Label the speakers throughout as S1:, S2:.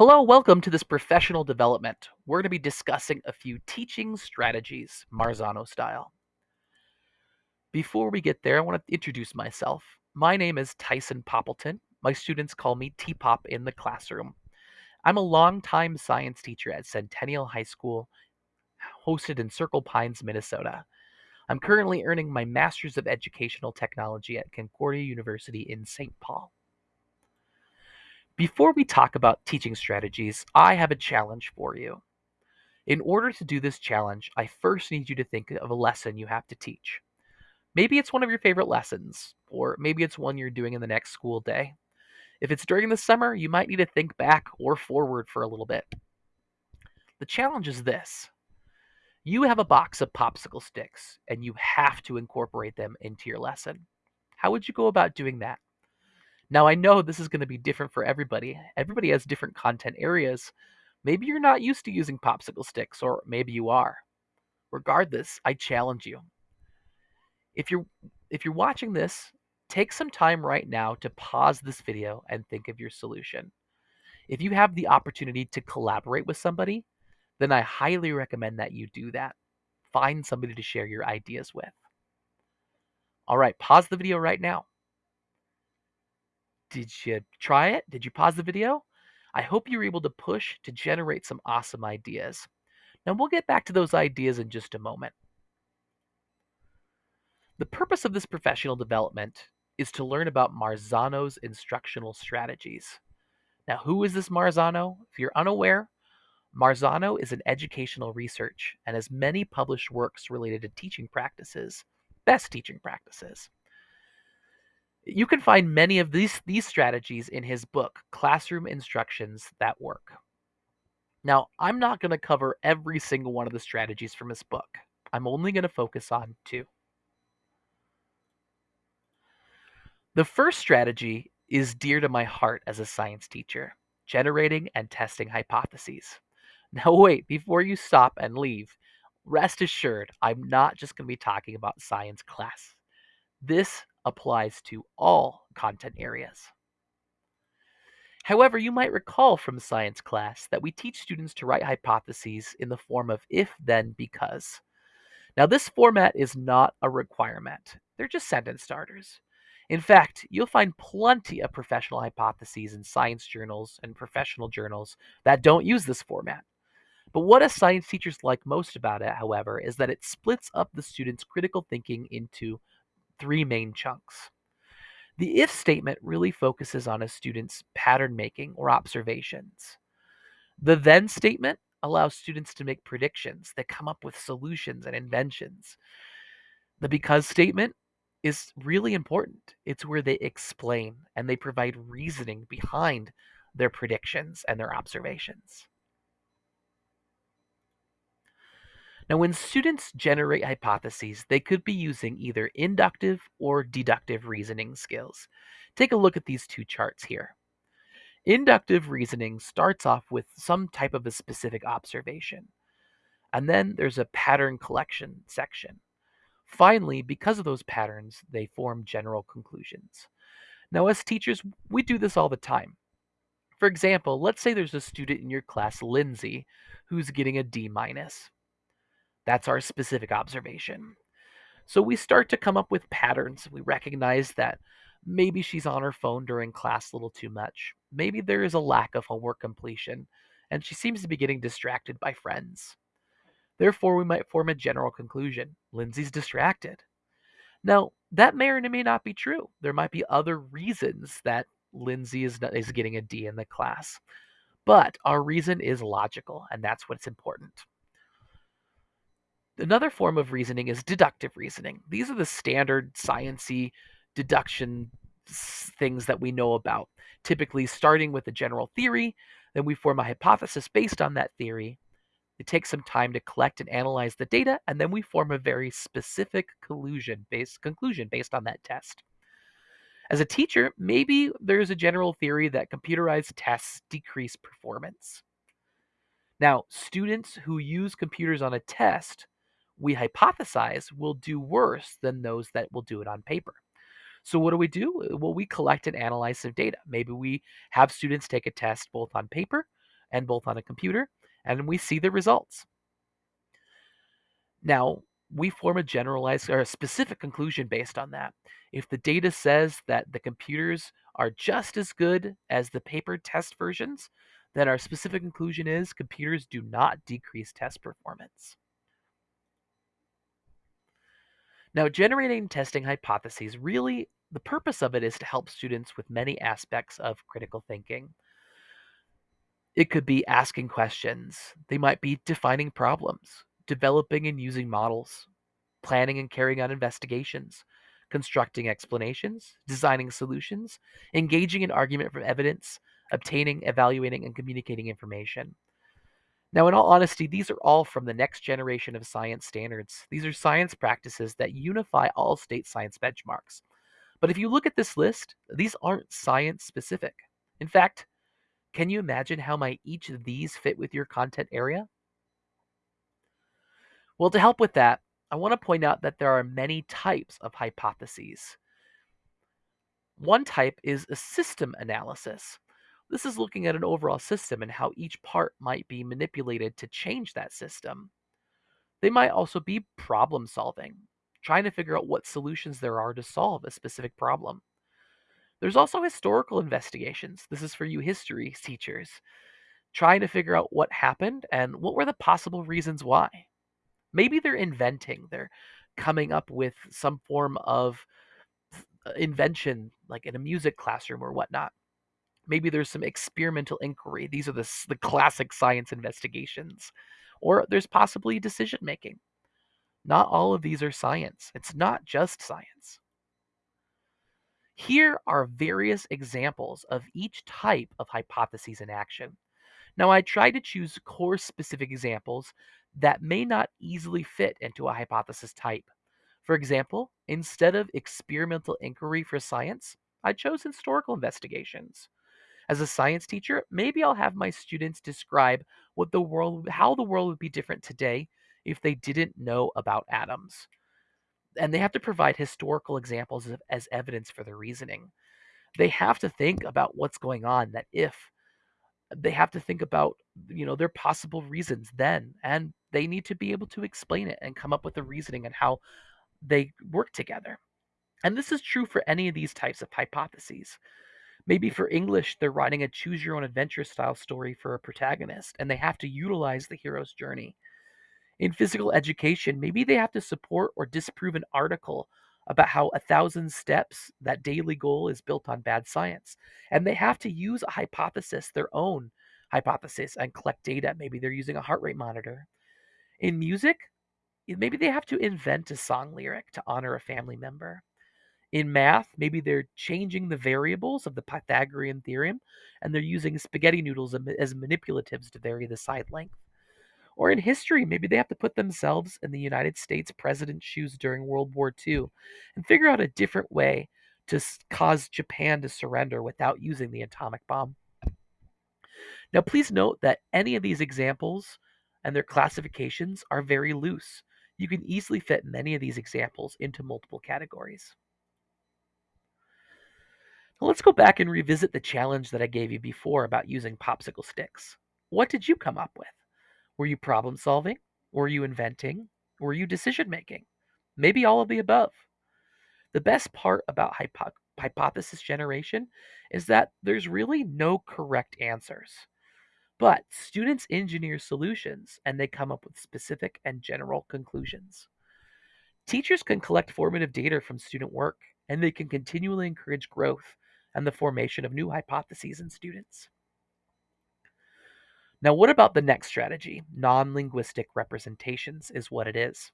S1: Hello, welcome to this professional development. We're going to be discussing a few teaching strategies, Marzano style. Before we get there, I want to introduce myself. My name is Tyson Poppleton. My students call me T-Pop in the classroom. I'm a longtime science teacher at Centennial High School, hosted in Circle Pines, Minnesota. I'm currently earning my Master's of Educational Technology at Concordia University in St. Paul. Before we talk about teaching strategies, I have a challenge for you. In order to do this challenge, I first need you to think of a lesson you have to teach. Maybe it's one of your favorite lessons, or maybe it's one you're doing in the next school day. If it's during the summer, you might need to think back or forward for a little bit. The challenge is this you have a box of popsicle sticks, and you have to incorporate them into your lesson. How would you go about doing that? Now, I know this is going to be different for everybody. Everybody has different content areas. Maybe you're not used to using popsicle sticks, or maybe you are. Regardless, I challenge you. If you're if you're watching this, take some time right now to pause this video and think of your solution. If you have the opportunity to collaborate with somebody, then I highly recommend that you do that. Find somebody to share your ideas with. All right, pause the video right now. Did you try it? Did you pause the video? I hope you were able to push to generate some awesome ideas. Now we'll get back to those ideas in just a moment. The purpose of this professional development is to learn about Marzano's instructional strategies. Now, who is this Marzano? If you're unaware, Marzano is an educational research and has many published works related to teaching practices, best teaching practices. You can find many of these, these strategies in his book, Classroom Instructions That Work. Now, I'm not going to cover every single one of the strategies from his book. I'm only going to focus on two. The first strategy is dear to my heart as a science teacher generating and testing hypotheses. Now, wait, before you stop and leave, rest assured, I'm not just going to be talking about science class. This applies to all content areas. However, you might recall from science class that we teach students to write hypotheses in the form of if, then, because. Now, this format is not a requirement. They're just sentence starters. In fact, you'll find plenty of professional hypotheses in science journals and professional journals that don't use this format. But what a science teachers like most about it, however, is that it splits up the students' critical thinking into three main chunks. The if statement really focuses on a student's pattern making or observations. The then statement allows students to make predictions that come up with solutions and inventions. The because statement is really important. It's where they explain and they provide reasoning behind their predictions and their observations. Now, when students generate hypotheses, they could be using either inductive or deductive reasoning skills. Take a look at these two charts here. Inductive reasoning starts off with some type of a specific observation, and then there's a pattern collection section. Finally, because of those patterns, they form general conclusions. Now, as teachers, we do this all the time. For example, let's say there's a student in your class, Lindsay, who's getting a D minus. That's our specific observation. So we start to come up with patterns. We recognize that maybe she's on her phone during class a little too much. Maybe there is a lack of homework completion, and she seems to be getting distracted by friends. Therefore, we might form a general conclusion Lindsay's distracted. Now, that may or may not be true. There might be other reasons that Lindsay is, is getting a D in the class. But our reason is logical, and that's what's important. Another form of reasoning is deductive reasoning. These are the standard sciency deduction things that we know about. Typically starting with a general theory, then we form a hypothesis based on that theory. It takes some time to collect and analyze the data, and then we form a very specific based conclusion based on that test. As a teacher, maybe there's a general theory that computerized tests decrease performance. Now, students who use computers on a test we hypothesize will do worse than those that will do it on paper. So what do we do? Uh, well, we collect and analyze some data. Maybe we have students take a test both on paper, and both on a computer, and we see the results. Now, we form a generalized or a specific conclusion based on that. If the data says that the computers are just as good as the paper test versions, then our specific conclusion is computers do not decrease test performance. Now, generating testing hypotheses really, the purpose of it is to help students with many aspects of critical thinking. It could be asking questions, they might be defining problems, developing and using models, planning and carrying out investigations, constructing explanations, designing solutions, engaging in argument from evidence, obtaining, evaluating, and communicating information. Now, in all honesty, these are all from the next generation of science standards. These are science practices that unify all state science benchmarks. But if you look at this list, these aren't science specific. In fact, can you imagine how might each of these fit with your content area? Well, to help with that, I want to point out that there are many types of hypotheses. One type is a system analysis. This is looking at an overall system and how each part might be manipulated to change that system. They might also be problem solving, trying to figure out what solutions there are to solve a specific problem. There's also historical investigations. This is for you history teachers, trying to figure out what happened and what were the possible reasons why. Maybe they're inventing, they're coming up with some form of uh, invention, like in a music classroom or whatnot. Maybe there's some experimental inquiry. These are the, the classic science investigations. Or there's possibly decision making. Not all of these are science. It's not just science. Here are various examples of each type of hypotheses in action. Now, I try to choose course specific examples that may not easily fit into a hypothesis type. For example, instead of experimental inquiry for science, I chose historical investigations. As a science teacher, maybe I'll have my students describe what the world how the world would be different today if they didn't know about atoms. And they have to provide historical examples of, as evidence for their reasoning. They have to think about what's going on that if they have to think about you know their possible reasons then and they need to be able to explain it and come up with the reasoning and how they work together. And this is true for any of these types of hypotheses. Maybe for English, they're writing a choose your own adventure style story for a protagonist, and they have to utilize the hero's journey. In physical education, maybe they have to support or disprove an article about how a thousand steps, that daily goal, is built on bad science. And they have to use a hypothesis, their own hypothesis, and collect data. Maybe they're using a heart rate monitor. In music, maybe they have to invent a song lyric to honor a family member. In math, maybe they're changing the variables of the Pythagorean theorem and they're using spaghetti noodles as manipulatives to vary the side length. Or in history, maybe they have to put themselves in the United States president's shoes during World War II and figure out a different way to cause Japan to surrender without using the atomic bomb. Now, please note that any of these examples and their classifications are very loose. You can easily fit many of these examples into multiple categories. Let's go back and revisit the challenge that I gave you before about using popsicle sticks. What did you come up with? Were you problem solving? Were you inventing? Were you decision making? Maybe all of the above. The best part about hypo- hypothesis generation is that there's really no correct answers. But students engineer solutions and they come up with specific and general conclusions. Teachers can collect formative data from student work and they can continually encourage growth and the formation of new hypotheses in students. Now, what about the next strategy? Non linguistic representations is what it is.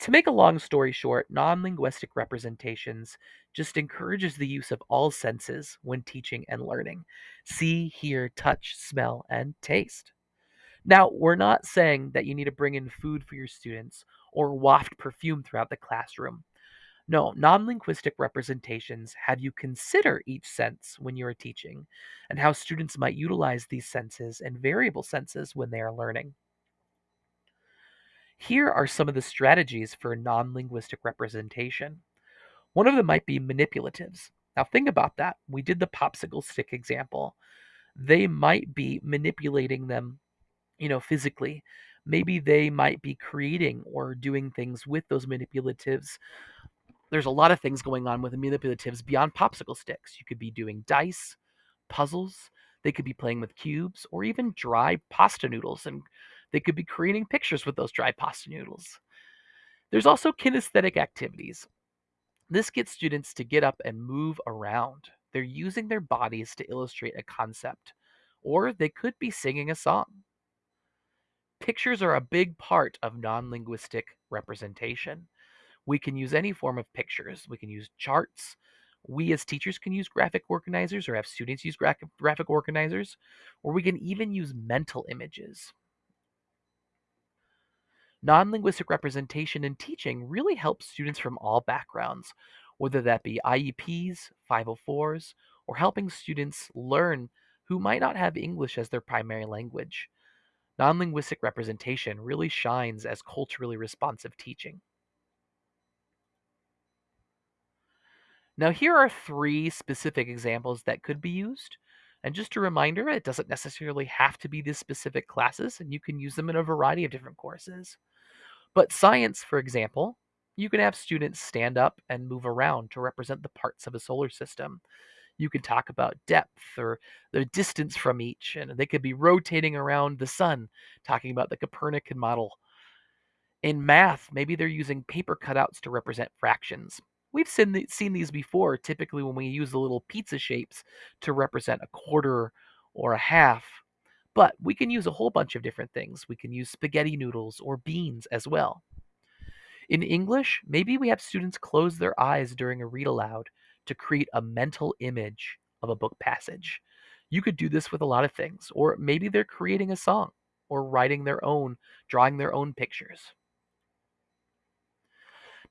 S1: To make a long story short, non linguistic representations just encourages the use of all senses when teaching and learning see, hear, touch, smell, and taste. Now, we're not saying that you need to bring in food for your students or waft perfume throughout the classroom. No, non linguistic representations have you consider each sense when you are teaching and how students might utilize these senses and variable senses when they are learning. Here are some of the strategies for non linguistic representation. One of them might be manipulatives. Now, think about that. We did the popsicle stick example. they might be manipulating them, you know, physically. Maybe they might be creating or doing things with those manipulatives. There's a lot of things going on with manipulatives beyond popsicle sticks. You could be doing dice, puzzles, they could be playing with cubes, or even dry pasta noodles, and they could be creating pictures with those dry pasta noodles. There's also kinesthetic activities. This gets students to get up and move around. They're using their bodies to illustrate a concept, or they could be singing a song. Pictures are a big part of non linguistic representation. We can use any form of pictures. We can use charts. We as teachers can use graphic organizers or have students use graphic organizers, or we can even use mental images. Non linguistic representation in teaching really helps students from all backgrounds, whether that be IEPs, 504s, or helping students learn who might not have English as their primary language. Non linguistic representation really shines as culturally responsive teaching. Now, here are three specific examples that could be used. And just a reminder, it doesn't necessarily have to be these specific classes, and you can use them in a variety of different courses. But science, for example, you can have students stand up and move around to represent the parts of a solar system. You can talk about depth or the distance from each, and they could be rotating around the sun, talking about the Copernican model. In math, maybe they're using paper cutouts to represent fractions. We've seen, seen these before, typically when we use the little pizza shapes to represent a quarter or a half. But we can use a whole bunch of different things. We can use spaghetti noodles or beans as well. In English, maybe we have students close their eyes during a read aloud to create a mental image of a book passage. You could do this with a lot of things, or maybe they're creating a song or writing their own, drawing their own pictures.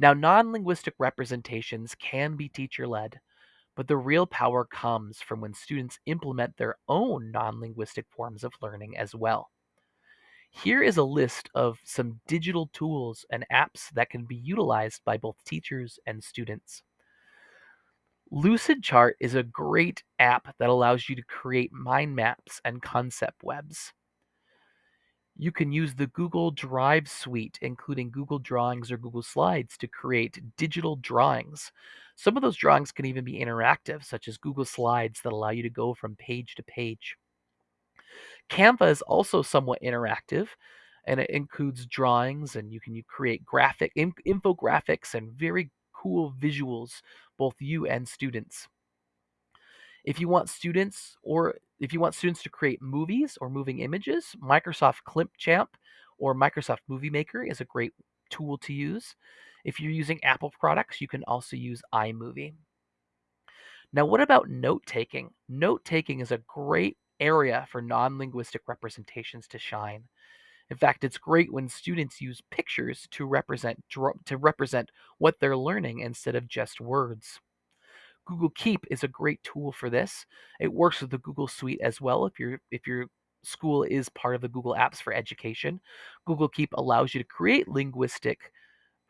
S1: Now, non linguistic representations can be teacher led, but the real power comes from when students implement their own non linguistic forms of learning as well. Here is a list of some digital tools and apps that can be utilized by both teachers and students. Lucidchart is a great app that allows you to create mind maps and concept webs. You can use the Google Drive suite, including Google Drawings or Google Slides, to create digital drawings. Some of those drawings can even be interactive, such as Google Slides that allow you to go from page to page. Canva is also somewhat interactive and it includes drawings and you can create graphic infographics and very cool visuals both you and students if you want students or if you want students to create movies or moving images, Microsoft Clipchamp or Microsoft Movie Maker is a great tool to use. If you're using Apple products, you can also use iMovie. Now, what about note taking? Note taking is a great area for non linguistic representations to shine. In fact, it's great when students use pictures to represent to represent what they're learning instead of just words. Google Keep is a great tool for this. It works with the Google Suite as well if your if your school is part of the Google Apps for Education. Google Keep allows you to create linguistic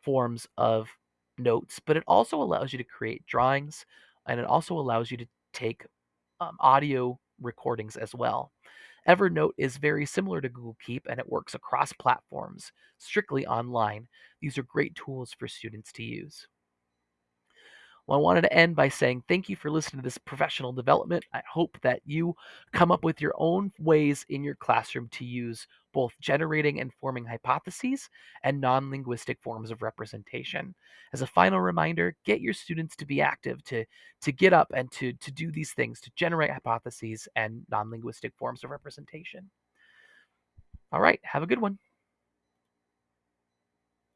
S1: forms of notes, but it also allows you to create drawings and it also allows you to take um, audio recordings as well. Evernote is very similar to Google Keep and it works across platforms, strictly online. These are great tools for students to use. Well, I wanted to end by saying thank you for listening to this professional development. I hope that you come up with your own ways in your classroom to use both generating and forming hypotheses and non linguistic forms of representation. As a final reminder, get your students to be active, to, to get up and to, to do these things, to generate hypotheses and non linguistic forms of representation. All right, have a good one.